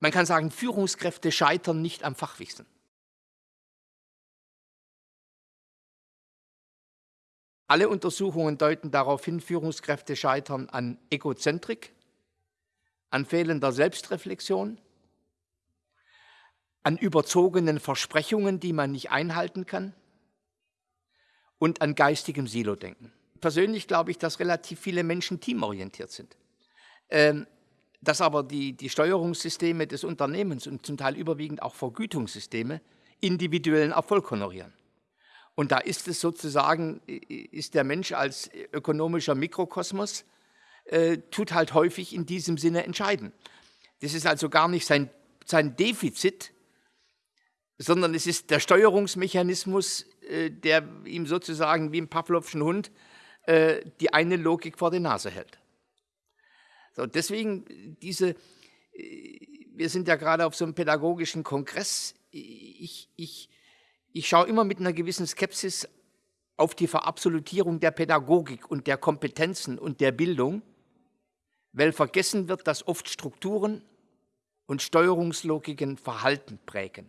Man kann sagen, Führungskräfte scheitern nicht am Fachwissen. Alle Untersuchungen deuten darauf hin, Führungskräfte scheitern an Egozentrik, an fehlender Selbstreflexion, an überzogenen Versprechungen, die man nicht einhalten kann und an geistigem Silodenken. Persönlich glaube ich, dass relativ viele Menschen teamorientiert sind. Ähm, dass aber die, die Steuerungssysteme des Unternehmens und zum Teil überwiegend auch Vergütungssysteme individuellen Erfolg honorieren. Und da ist es sozusagen, ist der Mensch als ökonomischer Mikrokosmos, äh, tut halt häufig in diesem Sinne entscheiden. Das ist also gar nicht sein, sein Defizit, sondern es ist der Steuerungsmechanismus, äh, der ihm sozusagen wie im Pavlovschen Hund äh, die eine Logik vor die Nase hält. So, deswegen diese, äh, wir sind ja gerade auf so einem pädagogischen Kongress, ich, ich, ich schaue immer mit einer gewissen Skepsis auf die Verabsolutierung der Pädagogik und der Kompetenzen und der Bildung, weil vergessen wird, dass oft Strukturen und Steuerungslogiken Verhalten prägen.